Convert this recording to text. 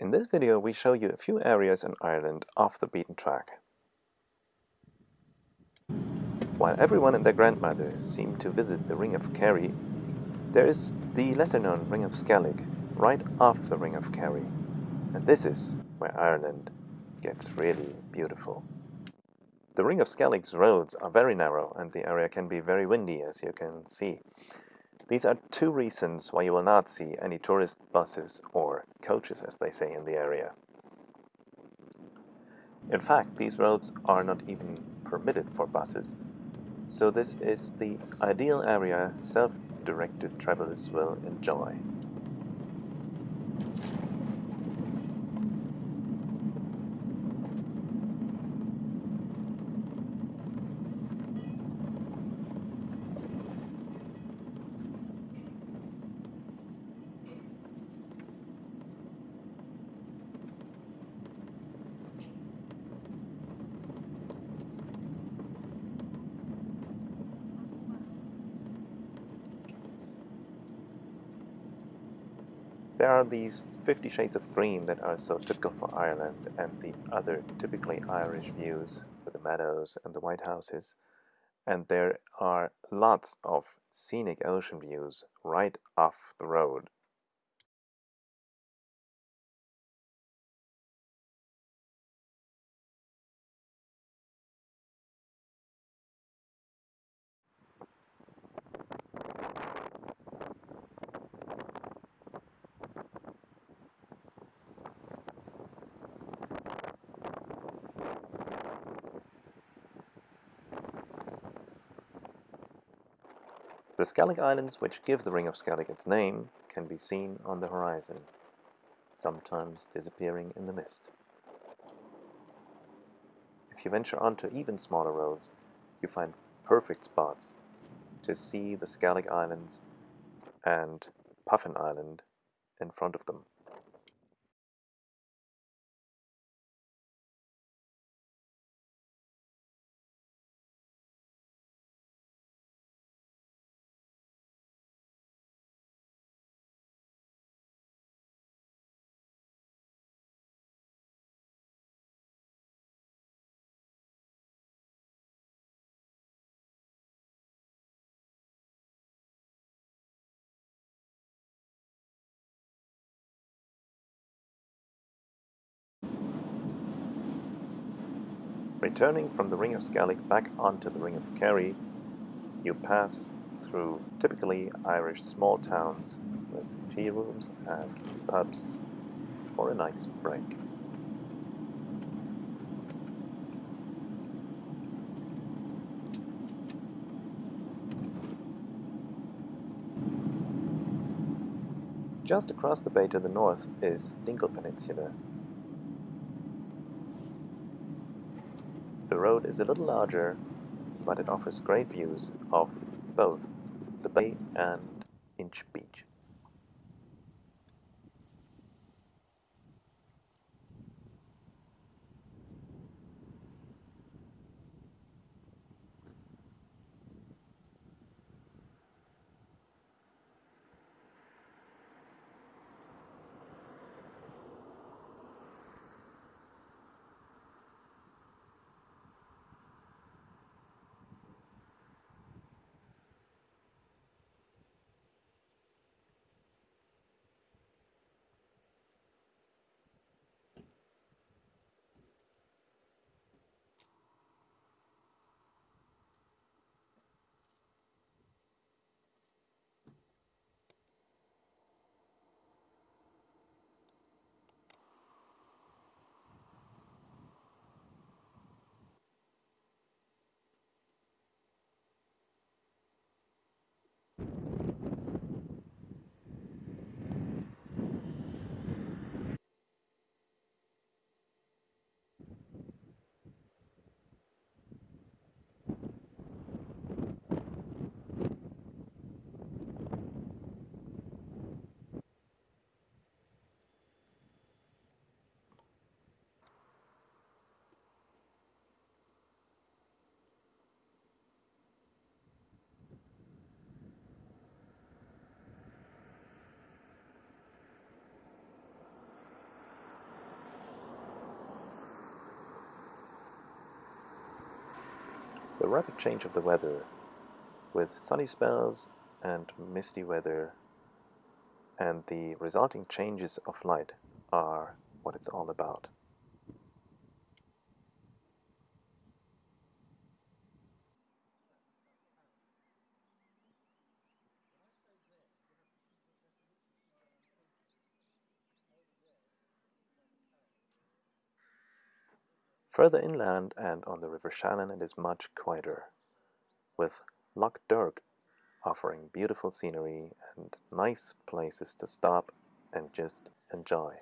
In this video we show you a few areas in Ireland off the beaten track. While everyone and their grandmother seem to visit the Ring of Kerry, there is the lesser-known Ring of Skellig right off the Ring of Kerry. And this is where Ireland gets really beautiful. The Ring of Skellig's roads are very narrow and the area can be very windy as you can see. These are two reasons why you will not see any tourist buses or coaches as they say in the area. In fact, these roads are not even permitted for buses, so this is the ideal area self-directed travelers will enjoy. There are these 50 shades of green that are so typical for Ireland and the other typically Irish views with the meadows and the white houses. And there are lots of scenic ocean views right off the road. The Skellig Islands, which give the Ring of Skellig its name, can be seen on the horizon, sometimes disappearing in the mist. If you venture onto even smaller roads, you find perfect spots to see the Skellig Islands and Puffin Island in front of them. Returning from the Ring of Skellig back onto the Ring of Kerry, you pass through typically Irish small towns with tea rooms and pubs for a nice break. Just across the bay to the north is Dingle Peninsula. The road is a little larger, but it offers great views of both the bay and Inch Beach. The rapid change of the weather with sunny spells and misty weather and the resulting changes of light are what it's all about. Further inland and on the River Shannon it is much quieter, with Lough Derg offering beautiful scenery and nice places to stop and just enjoy.